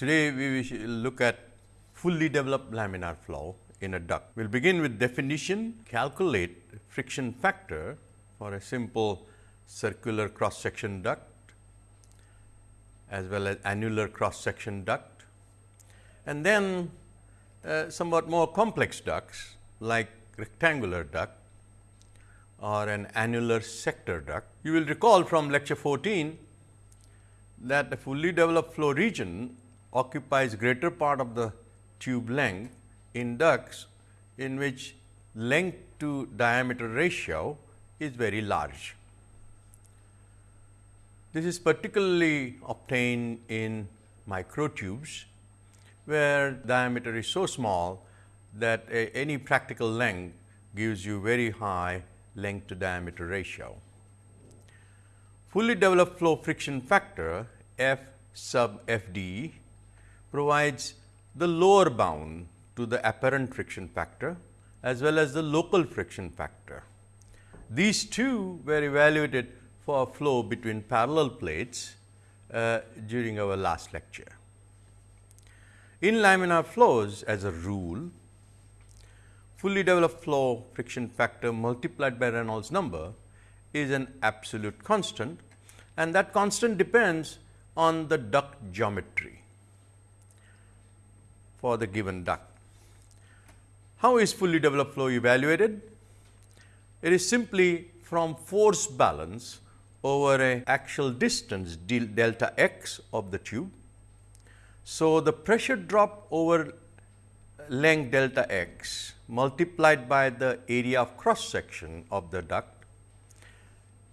Today, we will look at fully developed laminar flow in a duct. We will begin with definition, calculate friction factor for a simple circular cross section duct as well as annular cross section duct and then uh, somewhat more complex ducts like rectangular duct or an annular sector duct. You will recall from lecture 14 that a fully developed flow region occupies greater part of the tube length in ducts in which length to diameter ratio is very large. This is particularly obtained in microtubes where diameter is so small that a, any practical length gives you very high length to diameter ratio. Fully developed flow friction factor F sub F d provides the lower bound to the apparent friction factor as well as the local friction factor. These two were evaluated for a flow between parallel plates uh, during our last lecture. In laminar flows as a rule, fully developed flow friction factor multiplied by Reynolds number is an absolute constant and that constant depends on the duct geometry for the given duct. How is fully developed flow evaluated? It is simply from force balance over a axial distance delta x of the tube. So, the pressure drop over length delta x multiplied by the area of cross section of the duct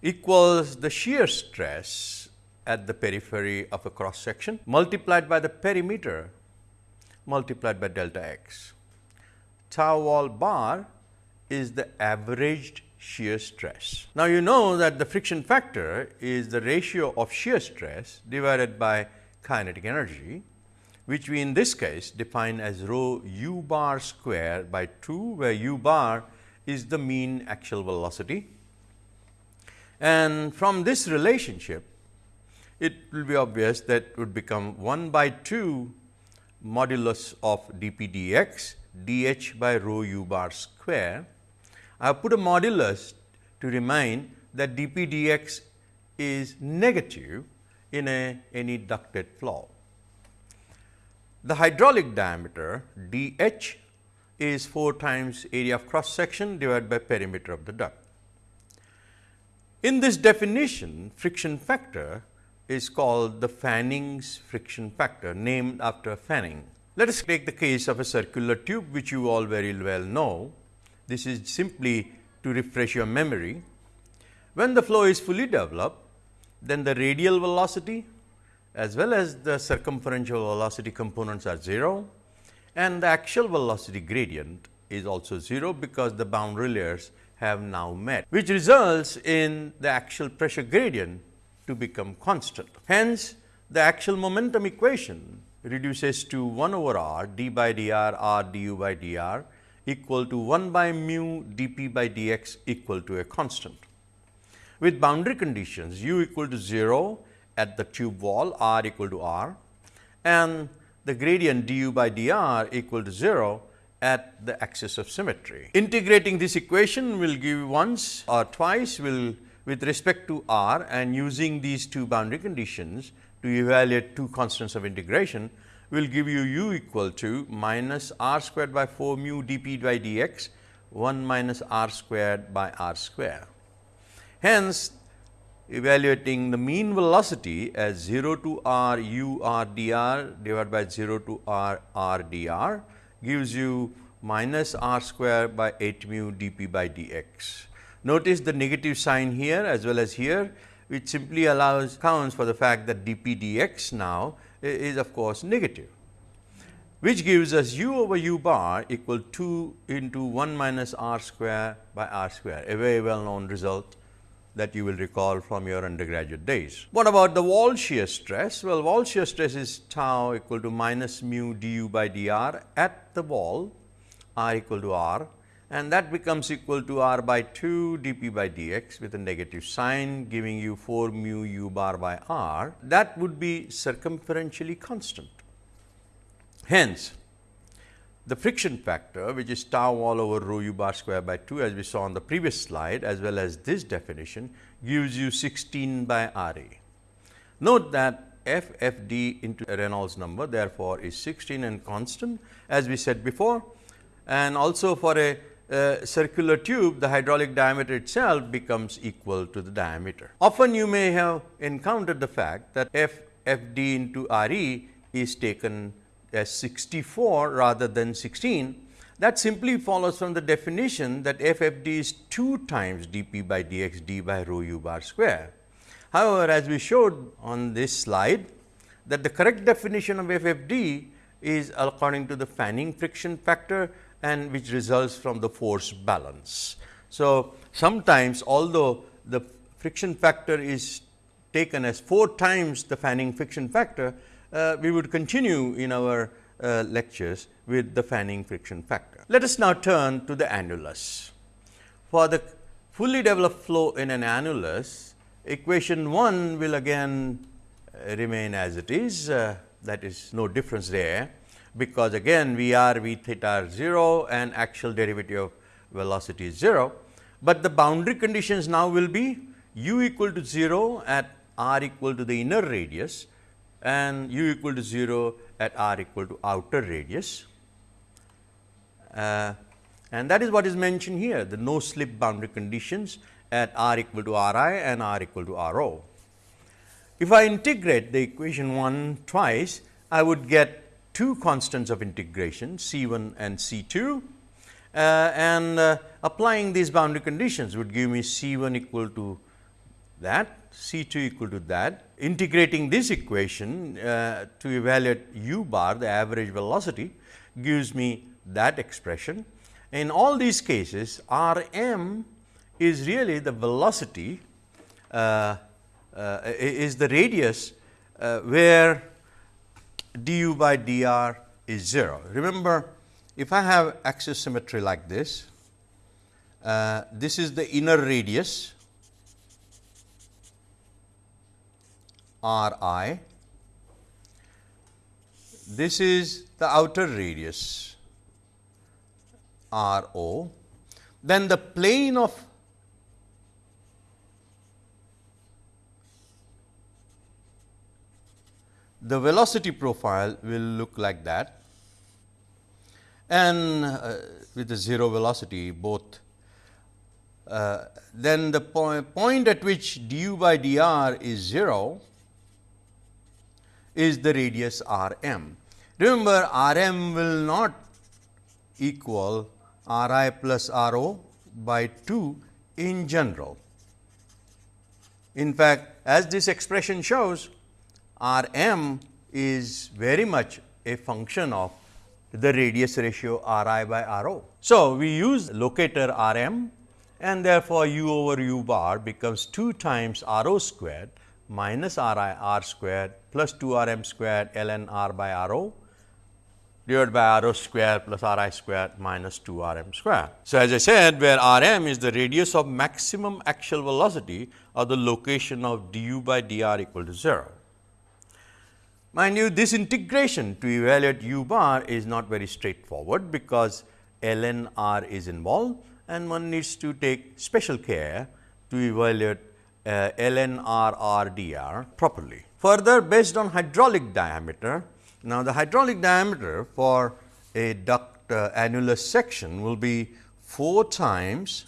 equals the shear stress at the periphery of a cross section multiplied by the perimeter multiplied by delta x. Tau wall bar is the averaged shear stress. Now, you know that the friction factor is the ratio of shear stress divided by kinetic energy, which we in this case define as rho u bar square by 2, where u bar is the mean axial velocity. And from this relationship, it will be obvious that would become 1 by 2 modulus of dp dx dh by rho u bar square I have put a modulus to remind that dP dx is negative in a any ducted flow. The hydraulic diameter dH is 4 times area of cross section divided by perimeter of the duct. In this definition, friction factor is called the Fanning's friction factor named after Fanning. Let us take the case of a circular tube which you all very well know this is simply to refresh your memory. When the flow is fully developed, then the radial velocity as well as the circumferential velocity components are 0 and the axial velocity gradient is also 0 because the boundary layers have now met, which results in the axial pressure gradient to become constant. Hence, the axial momentum equation reduces to 1 over r d by dr r du by dr equal to 1 by mu dp by dx equal to a constant. With boundary conditions u equal to 0 at the tube wall r equal to r and the gradient du by dr equal to 0 at the axis of symmetry. Integrating this equation will give once or twice will with respect to r and using these two boundary conditions to evaluate two constants of integration will give you u equal to minus r squared by 4 mu dp by dx 1 minus r squared by r square. Hence, evaluating the mean velocity as 0 to r u r dr divided by 0 to r r dr gives you minus r square by 8 mu dp by dx. Notice the negative sign here as well as here which simply allows counts for the fact that dp dx now is of course negative, which gives us u over u bar equal 2 into 1 minus r square by r square, a very well known result that you will recall from your undergraduate days. What about the wall shear stress? Well, wall shear stress is tau equal to minus mu du by dr at the wall r equal to r and that becomes equal to r by 2 dp by dx with a negative sign giving you 4 mu u bar by r that would be circumferentially constant. Hence, the friction factor which is tau all over rho u bar square by 2 as we saw on the previous slide as well as this definition gives you 16 by R A. Note that f f d into Reynolds number therefore, is 16 and constant as we said before and also for a uh, circular tube the hydraulic diameter itself becomes equal to the diameter. Often you may have encountered the fact that f f d into R e is taken as 64 rather than 16 that simply follows from the definition that f f d is 2 times d p by d x d by rho u bar square. However, as we showed on this slide that the correct definition of f f d is according to the fanning friction factor and which results from the force balance. So, sometimes although the friction factor is taken as 4 times the fanning friction factor, uh, we would continue in our uh, lectures with the fanning friction factor. Let us now turn to the annulus. For the fully developed flow in an annulus, equation 1 will again uh, remain as it is, uh, that is no difference there, because again V r V theta are 0 and axial derivative of velocity is 0, but the boundary conditions now will be u equal to 0 at r equal to the inner radius and u equal to 0 at r equal to outer radius. Uh, and that is what is mentioned here the no slip boundary conditions at r equal to r i and r equal to r o. If I integrate the equation 1 twice, I would get two constants of integration C 1 and C 2 uh, and uh, applying these boundary conditions would give me C 1 equal to that C 2 equal to that. Integrating this equation uh, to evaluate u bar the average velocity gives me that expression. In all these cases R m is really the velocity uh, uh, is the radius uh, where du by dr is 0. Remember if I have axis symmetry like this, uh, this is the inner radius r i. This is the outer radius r o. Then the plane of the velocity profile will look like that and uh, with the 0 velocity both uh, then the po point at which du by dr is 0 is the radius r m. Remember r m will not equal r i plus r o by 2 in general. In fact, as this expression shows r m is very much a function of the radius ratio r i by r o. So, we use locator r m and therefore, u over u bar becomes 2 times r o squared minus r i r squared plus 2 r m squared ln r by r o divided by r o square plus r i square minus 2 r m square. So, as I said where r m is the radius of maximum axial velocity or the location of du by dr equal to 0. Mind you this integration to evaluate u bar is not very straightforward because ln r is involved and one needs to take special care to evaluate uh, ln r r dr properly. Further based on hydraulic diameter, now the hydraulic diameter for a duct uh, annulus section will be 4 times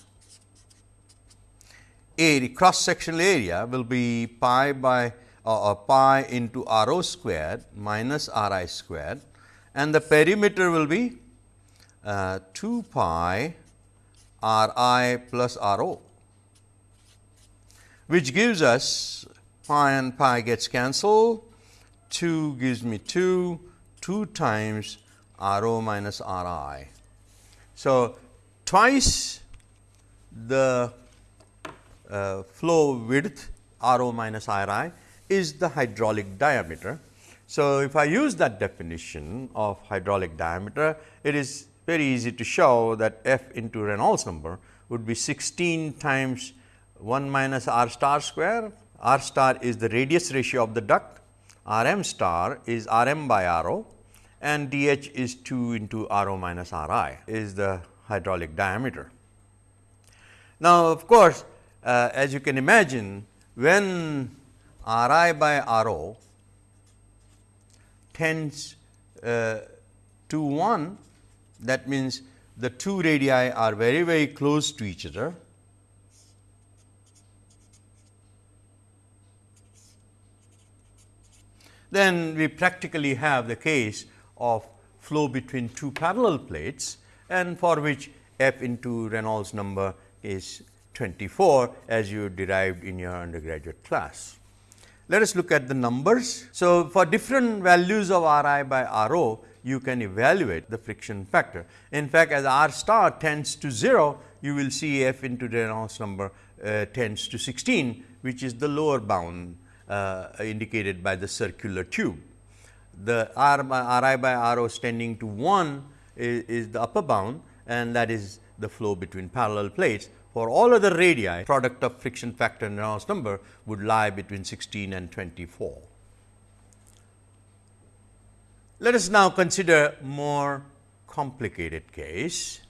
area cross sectional area will be pi by uh, uh, pi into r o squared minus r i squared and the perimeter will be uh, 2 pi r i plus r o which gives us pi and pi gets cancelled 2 gives me 2 2 times r o minus r i. So, twice the uh, flow width r o minus r i is the hydraulic diameter. So, if I use that definition of hydraulic diameter, it is very easy to show that f into Reynolds number would be 16 times 1 minus r star square. r star is the radius ratio of the duct, r m star is r m by r o and dH is 2 into r o minus Ri is the hydraulic diameter. Now, of course, uh, as you can imagine when Ri by R o tends uh, to 1 that means the two radii are very very close to each other then we practically have the case of flow between two parallel plates and for which f into Reynolds number is 24 as you derived in your undergraduate class. Let us look at the numbers. So, for different values of R i by R o, you can evaluate the friction factor. In fact, as R star tends to 0, you will see f into Reynolds number uh, tends to 16, which is the lower bound uh, indicated by the circular tube. The R by R i by R o tending to 1 is, is the upper bound and that is the flow between parallel plates. For all other radii, product of friction factor and Reynolds number would lie between 16 and 24. Let us now consider more complicated case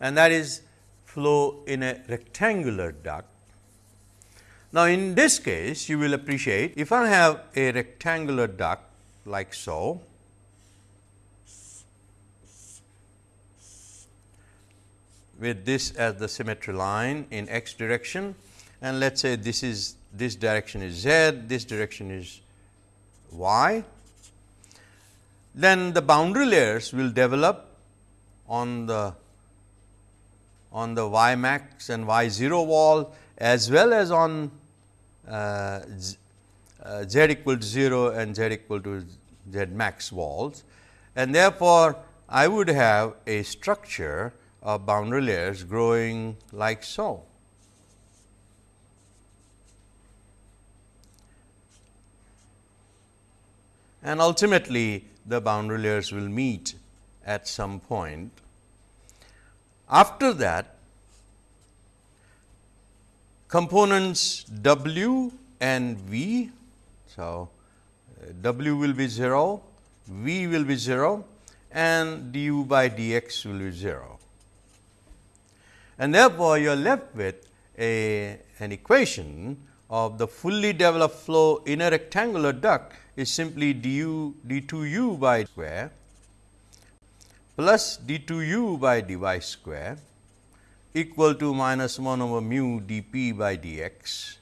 and that is flow in a rectangular duct now, in this case you will appreciate if I have a rectangular duct like so, with this as the symmetry line in x direction and let us say this is this direction is z, this direction is y, then the boundary layers will develop on the on the y max and y 0 wall as well as on uh, z, uh, z equal to 0 and z equal to z max walls. And therefore, I would have a structure of boundary layers growing like so. And ultimately, the boundary layers will meet at some point. After that, components W and V. So, uh, W will be 0, V will be 0 and du by dx will be 0. And therefore, you are left with a, an equation of the fully developed flow in a rectangular duct is simply du d 2 u by square plus d 2 u by dy square equal to minus 1 over mu dp by dx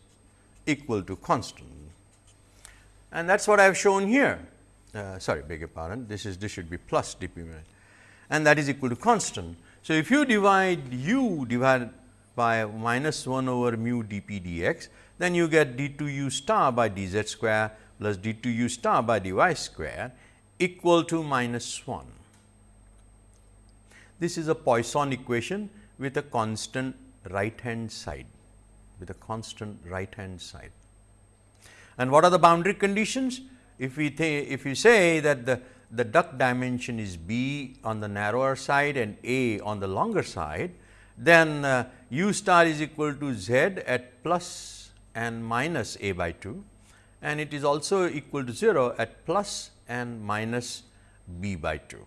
equal to constant. And that is what I have shown here. Uh, sorry, beg your pardon. This is this should be plus dp and that is equal to constant. So, if you divide u divided by minus 1 over mu dp dx, then you get d 2 u star by dz square plus d 2 u star by dy square equal to minus 1. This is a Poisson equation with a constant right hand side with a constant right hand side. And what are the boundary conditions? If we if we say that the the duct dimension is b on the narrower side and a on the longer side, then uh, u star is equal to z at plus and minus a by 2 and it is also equal to 0 at plus and minus b by 2.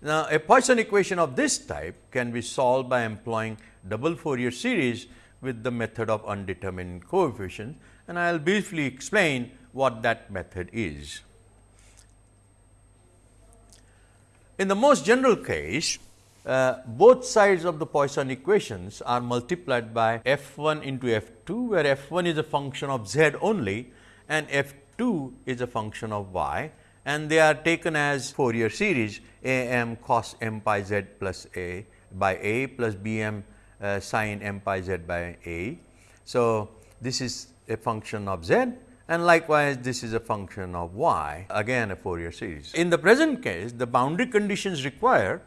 Now, a Poisson equation of this type can be solved by employing double Fourier series with the method of undetermined coefficients and I will briefly explain what that method is. In the most general case, uh, both sides of the Poisson equations are multiplied by f 1 into f 2, where f 1 is a function of z only and f 2 is a function of y and they are taken as Fourier series a m cos m pi z plus a by a plus b m uh, sin m pi z by a. So, this is a function of z and likewise this is a function of y again a Fourier series. In the present case the boundary conditions require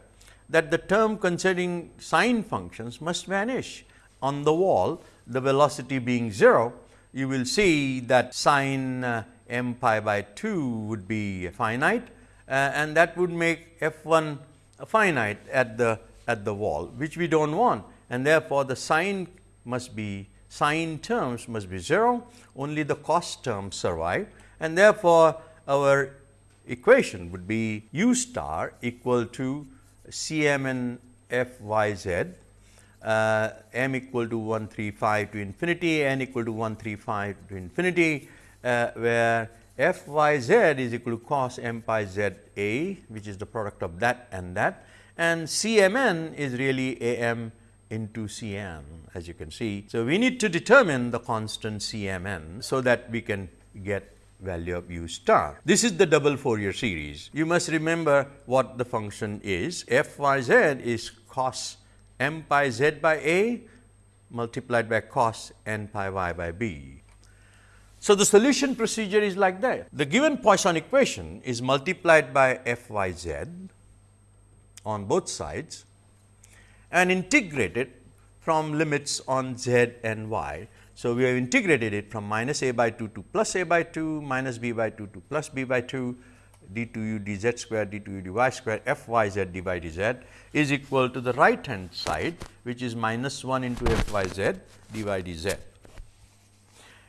that the term concerning sine functions must vanish on the wall the velocity being 0 you will see that sine uh, m pi by 2 would be finite uh, and that would make f 1 finite at the at the wall which we do not want and therefore, the sine must be sine terms must be 0 only the cos terms survive and therefore, our equation would be u star equal to Cmn f y z uh, m equal to 135 to infinity, n equal to 135 to infinity, uh, where f y z is equal to cos m pi z a, which is the product of that and that, and C m n is really a m into C n as you can see. So, we need to determine the constant C m n, so that we can get value of u star. This is the double Fourier series. You must remember what the function is f y z is cos m pi z by a multiplied by cos n pi y by b. So, the solution procedure is like that. The given Poisson equation is multiplied by f y z on both sides and integrate it from limits on z and y. So, we have integrated it from minus a by 2 to plus a by 2 minus b by 2 to plus b by 2 d 2 u d z square d 2 u dy square f y z d by dz is equal to the right hand side which is minus 1 into f y z d by dz.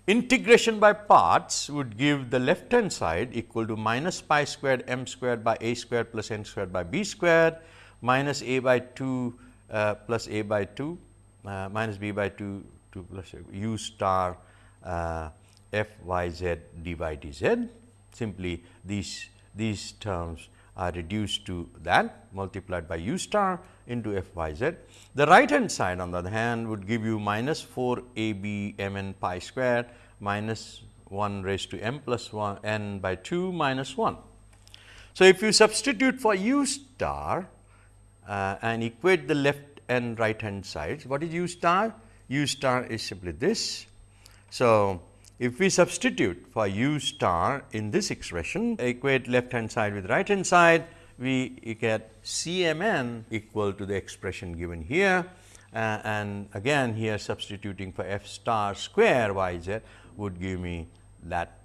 Integration by parts would give the left hand side equal to minus pi squared m squared by a squared plus n squared by b squared minus a by 2 uh, plus a by 2 uh, minus b by 2 2 plus u star uh, f y z d by dz. Simply these, these terms are reduced to that multiplied by u star into f y z. The right hand side on the other hand would give you minus 4 a b m n pi square minus 1 raised to m plus 1 n by 2 minus 1. So, if you substitute for u star uh, and equate the left and right hand sides, what is u star? u star is simply this. So, if we substitute for u star in this expression, equate left hand side with right hand side, we get C m n equal to the expression given here. Uh, and again here substituting for f star square y z would give me that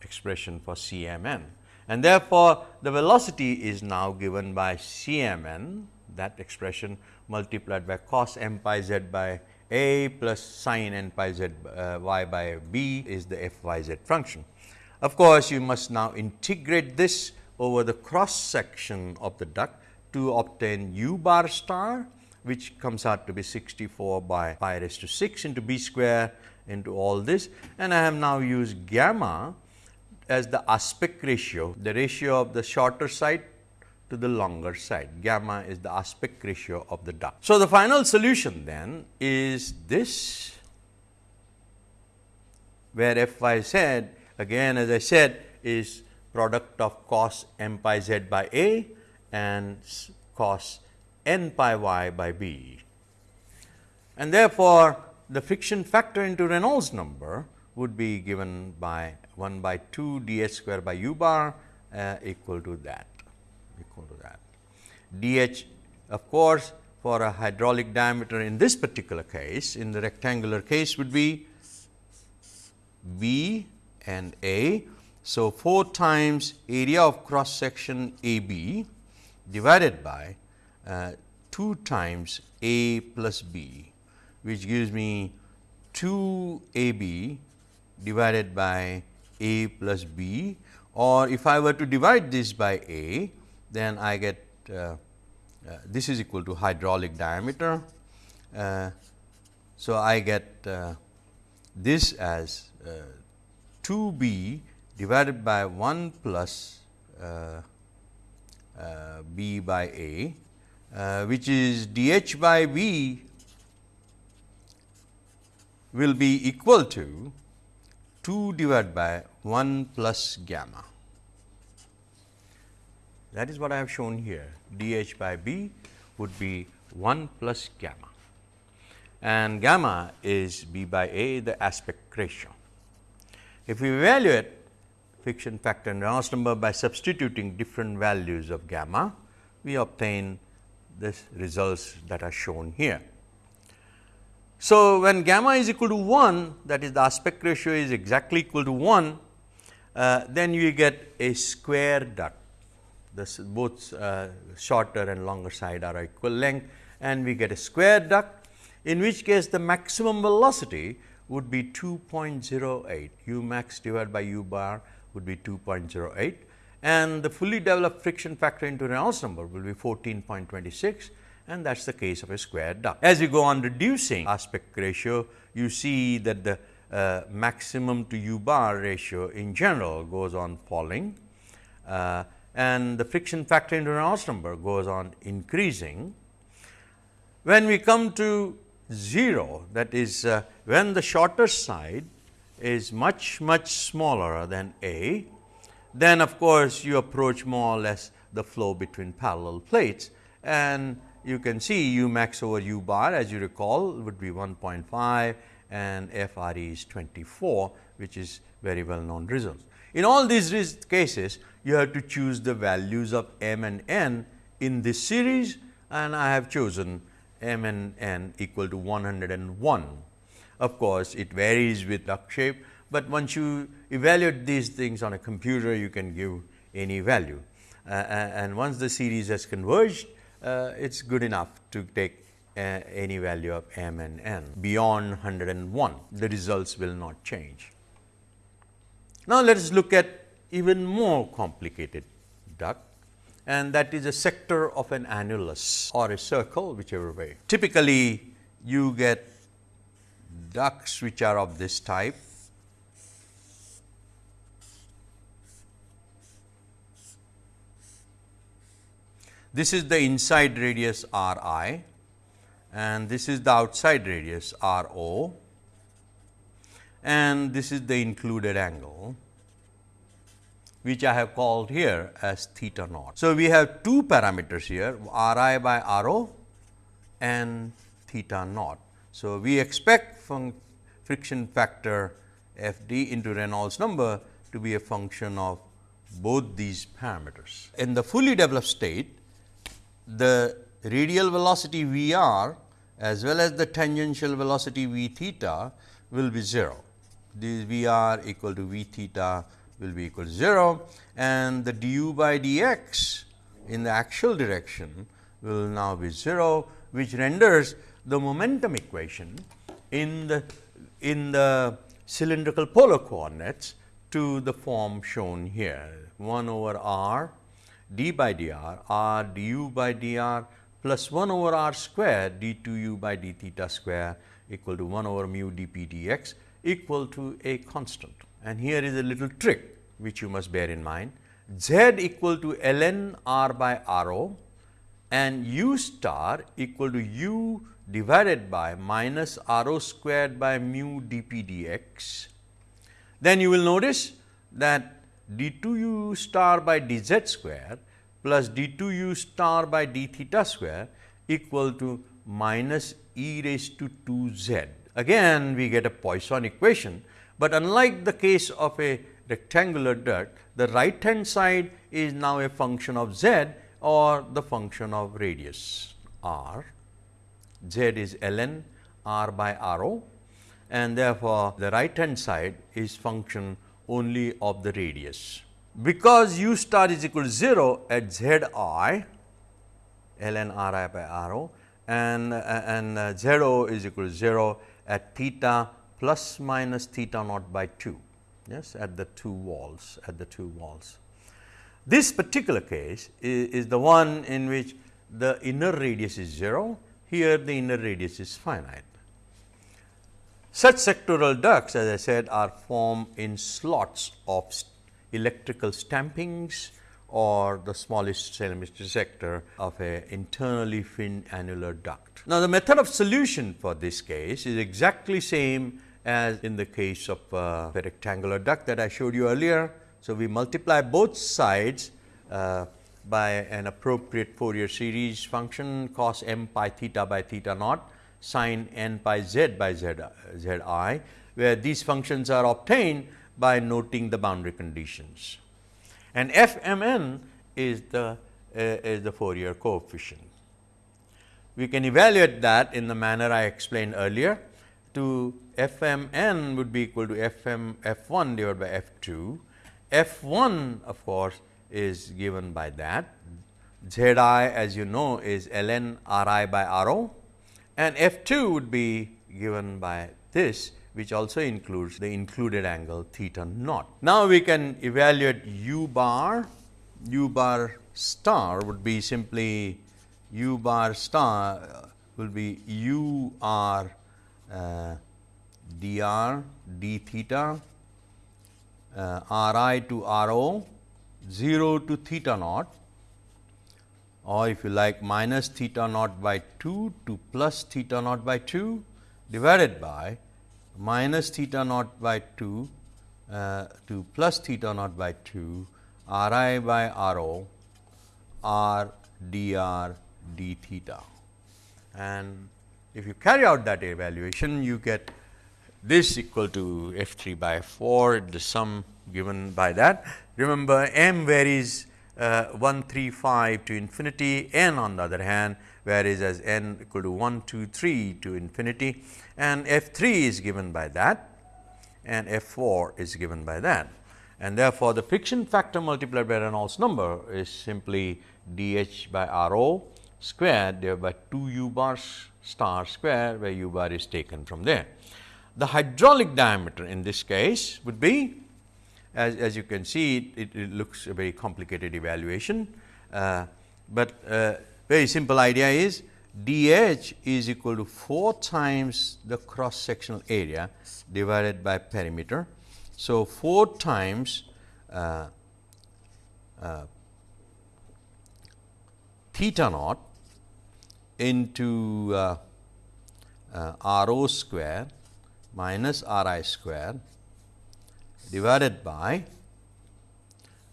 expression for C m n. And therefore, the velocity is now given by C m n that expression multiplied by cos m pi z by a plus sin n pi z uh, y by b is the f y z function. Of course, you must now integrate this over the cross section of the duct to obtain u bar star which comes out to be 64 by pi raised to 6 into b square into all this and I have now used gamma as the aspect ratio, the ratio of the shorter side to the longer side. Gamma is the aspect ratio of the duct. So, the final solution then is this where f y z again as I said is product of cos m pi z by a and cos n pi y by b. And therefore, the friction factor into Reynolds number would be given by 1 by 2 d h square by u bar uh, equal to that equal to that. d h of course, for a hydraulic diameter in this particular case in the rectangular case would be b and a. So, 4 times area of cross section a b divided by uh, 2 times a plus b which gives me 2 a b divided by a plus b or if I were to divide this by a then I get uh, uh, this is equal to hydraulic diameter. Uh, so, I get uh, this as uh, 2 b divided by 1 plus uh, b by a which is d h by b will be equal to 2 divided by 1 plus gamma. That is what I have shown here d h by b would be 1 plus gamma and gamma is b by a the aspect ratio. If we evaluate friction factor and Reynolds number by substituting different values of gamma, we obtain this results that are shown here. So, when gamma is equal to 1 that is the aspect ratio is exactly equal to 1, uh, then you get a square duct. This both uh, shorter and longer side are equal length and we get a square duct in which case the maximum velocity would be 2.08 u max divided by u bar would be 2.08 and the fully developed friction factor into Reynolds number will be 14.26 and that is the case of a square duct. As you go on reducing aspect ratio, you see that the uh, maximum to u bar ratio in general goes on falling uh, and the friction factor into Reynolds number goes on increasing. When we come to 0 that is uh, when the shorter side is much much smaller than A, then of course, you approach more or less the flow between parallel plates and you can see u max over u bar as you recall would be 1.5 and F r e is 24 which is very well known results. In all these cases you have to choose the values of m and n in this series and I have chosen m and n equal to 101. Of course, it varies with duct shape, but once you evaluate these things on a computer you can give any value uh, and once the series has converged uh, it is good enough to take uh, any value of m and n beyond 101 the results will not change. Now, let us look at even more complicated duct and that is a sector of an annulus or a circle whichever way. Typically, you get ducts which are of this type This is the inside radius r i and this is the outside radius r o and this is the included angle which I have called here as theta naught. So, we have two parameters here r i by r o and theta naught. So, we expect friction factor f d into Reynolds number to be a function of both these parameters. In the fully developed state, the radial velocity v r as well as the tangential velocity v theta will be 0. This v r equal to v theta will be equal to 0 and the du by dx in the axial direction will now be 0, which renders the momentum equation in the in the cylindrical polar coordinates to the form shown here 1 over r d by dr r du by dr plus 1 over r square d 2 u by d theta square equal to 1 over mu d p dx equal to a constant. And here is a little trick which you must bear in mind z equal to ln r by r o and u star equal to u divided by minus r o squared by mu d p dx. Then you will notice that d 2 u star by d z square plus d 2 u star by d theta square equal to minus e raised to 2 z. Again we get a Poisson equation, but unlike the case of a rectangular duct, the right hand side is now a function of z or the function of radius r. z is ln r by r o and therefore, the right hand side is function only of the radius. Because u star is equal to 0 at z i ln r i by r o and, and uh, 0 is equal to 0 at theta plus minus theta naught by 2 yes at the two walls at the two walls. This particular case is, is the one in which the inner radius is 0 here the inner radius is finite. Such sectoral ducts as I said are formed in slots of electrical stampings or the smallest centimeter sector of a internally finned annular duct. Now, the method of solution for this case is exactly same as in the case of uh, a rectangular duct that I showed you earlier. So, we multiply both sides uh, by an appropriate Fourier series function cos m pi theta by theta naught sin n pi z by z, z i, where these functions are obtained by noting the boundary conditions. And f m n is the uh, is the Fourier coefficient. We can evaluate that in the manner I explained earlier to f m n would be equal to f m f 1 divided by f 2. f 1 of course, is given by that z i as you know is ln r i by r o and f 2 would be given by this which also includes the included angle theta naught. Now, we can evaluate u bar, u bar star would be simply u bar star uh, will be u r uh, dr d theta uh, r i to r o 0 to theta naught or if you like minus theta naught by 2 to plus theta naught by 2 divided by minus theta naught by 2 uh, to plus theta naught by 2 r i by r o r d r d theta. And if you carry out that evaluation, you get this equal to f 3 by 4 the sum given by that. Remember m varies uh, 135 to infinity, n on the other hand varies as n equal to 1, 2, 3 to infinity and f 3 is given by that and f 4 is given by that. And therefore, the friction factor multiplied by Reynolds number is simply d h by r o squared divided by 2 u bar star square where u bar is taken from there. The hydraulic diameter in this case would be as, as you can see it, it, looks a very complicated evaluation, uh, but uh, very simple idea is d h is equal to 4 times the cross sectional area divided by perimeter. So, 4 times uh, uh, theta naught into uh, uh, r o square minus r i square divided by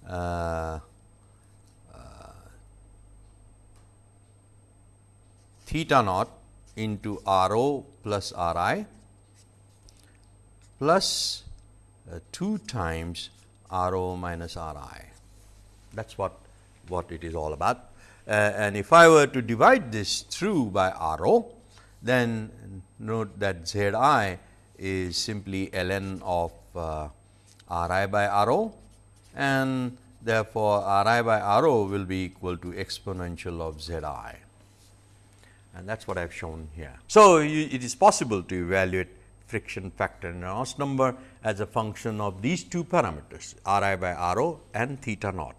uh, uh, theta naught into r o plus r i plus uh, 2 times r o minus r i. That is what, what it is all about. Uh, and if I were to divide this through by r o, then note that z i is simply ln of uh, r i by r o and therefore, r i by r o will be equal to exponential of z i and that is what I have shown here. So, you, it is possible to evaluate friction factor and Reynolds number as a function of these two parameters r i by r o and theta naught.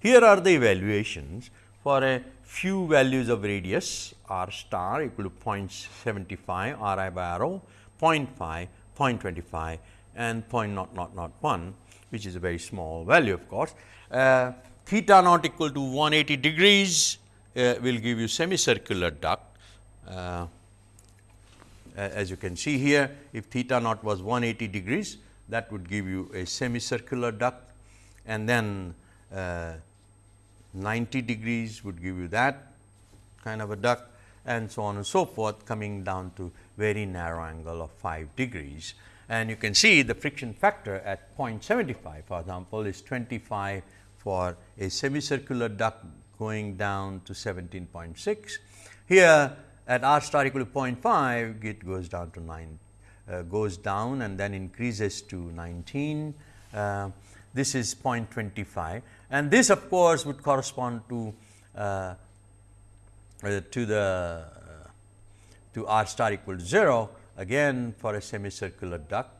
Here are the evaluations for a few values of radius r star equal to 0.75 r i by r o, 0.5, 0.25 and 0.0001 which is a very small value of course. Uh, theta naught equal to 180 degrees uh, will give you semicircular duct. Uh, as you can see here if theta naught was 180 degrees that would give you a semicircular duct and then uh, 90 degrees would give you that kind of a duct and so on and so forth coming down to very narrow angle of 5 degrees and you can see the friction factor at 0.75 for example, is 25 for a semicircular duct going down to 17.6. Here at r star equal to 0.5 it goes down to 9 uh, goes down and then increases to 19. Uh, this is 0.25 and this of course would correspond to uh, uh to the uh, to r star equal to 0 again for a semicircular duct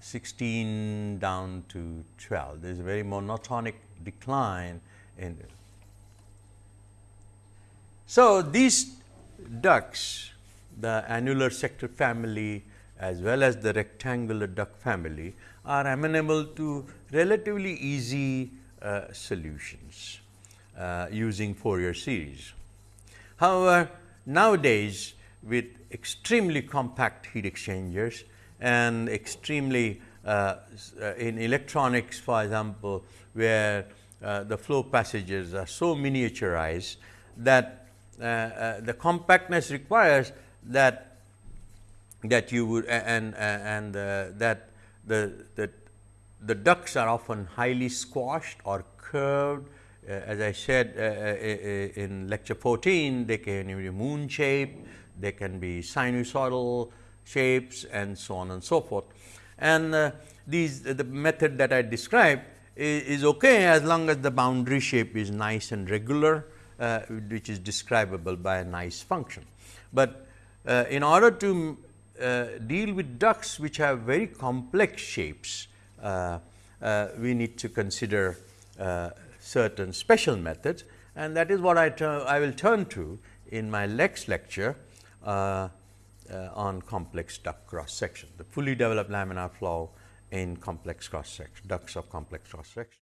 16 down to 12. There is a very monotonic decline in it. So, these ducts the annular sector family as well as the rectangular duct family are amenable to relatively easy uh, solutions uh, using Fourier series. However, nowadays with extremely compact heat exchangers and extremely uh, uh, in electronics for example, where uh, the flow passages are so miniaturized that uh, uh, the compactness requires that that you would and and uh, that the, the the ducts are often highly squashed or curved. As I said in lecture 14 they can be moon shape they can be sinusoidal shapes and so on and so forth. And uh, these the method that I described is, is, okay as long as the boundary shape is nice and regular uh, which is describable by a nice function. But uh, in order to uh, deal with ducts which have very complex shapes, uh, uh, we need to consider uh, certain special methods and that is what I, I will turn to in my next lecture uh, uh, Uh, uh, on complex duct cross section, the fully developed laminar flow in complex cross section, ducts of complex cross section.